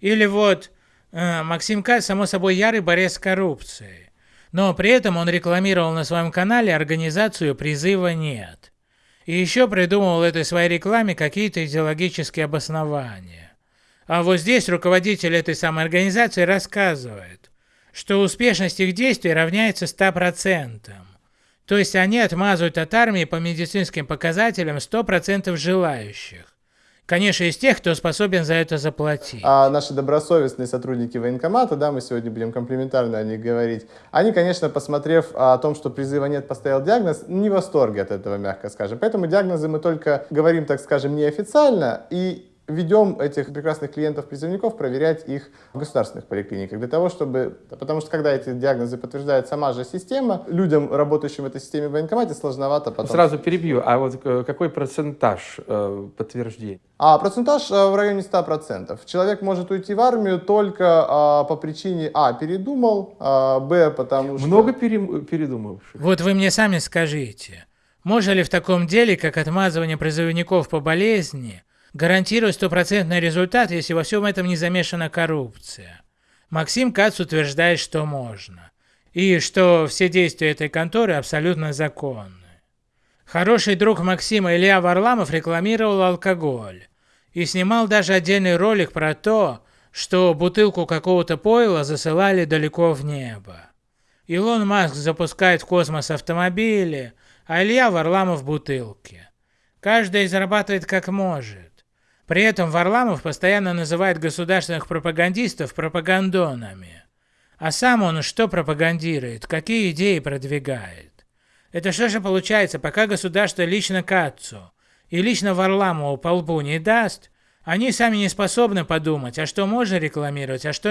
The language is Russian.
Или вот э, Максим Кац, само собой, ярый борец с коррупцией. Но при этом он рекламировал на своем канале организацию «Призыва нет». И еще придумывал этой своей рекламе какие-то идеологические обоснования. А вот здесь руководитель этой самой организации рассказывает, что успешность их действий равняется 100%. То есть они отмазывают от армии по медицинским показателям 100% желающих. Конечно, из тех, кто способен за это заплатить. А наши добросовестные сотрудники военкомата, да, мы сегодня будем комплиментарно о них говорить, они, конечно, посмотрев о том, что призыва нет, поставил диагноз, не в восторге от этого, мягко скажем. Поэтому диагнозы мы только говорим, так скажем, неофициально, и ведем этих прекрасных клиентов-призывников проверять их в государственных поликлиниках, для того, чтобы... Потому что когда эти диагнозы подтверждает сама же система, людям, работающим в этой системе в военкомате, сложновато потом... Сразу перебью, а вот э, какой процентаж э, подтверждений? А процентаж э, в районе 100%. Человек может уйти в армию только а, по причине А. передумал, а, Б. потому что... Много передумавших? Вот вы мне сами скажите, можно ли в таком деле, как отмазывание призывников по болезни, гарантирует стопроцентный результат, если во всем этом не замешана коррупция. Максим Кац утверждает, что можно. И что все действия этой конторы абсолютно законны. Хороший друг Максима Илья Варламов рекламировал алкоголь. И снимал даже отдельный ролик про то, что бутылку какого-то пойла засылали далеко в небо. Илон Маск запускает в космос автомобили, а Илья Варламов бутылки. Каждый зарабатывает как может. При этом Варламов постоянно называет государственных пропагандистов пропагандонами. А сам он что пропагандирует, какие идеи продвигает? Это что же получается, пока государство лично Кацу и лично Варламову по лбу не даст, они сами не способны подумать, а что можно рекламировать, а что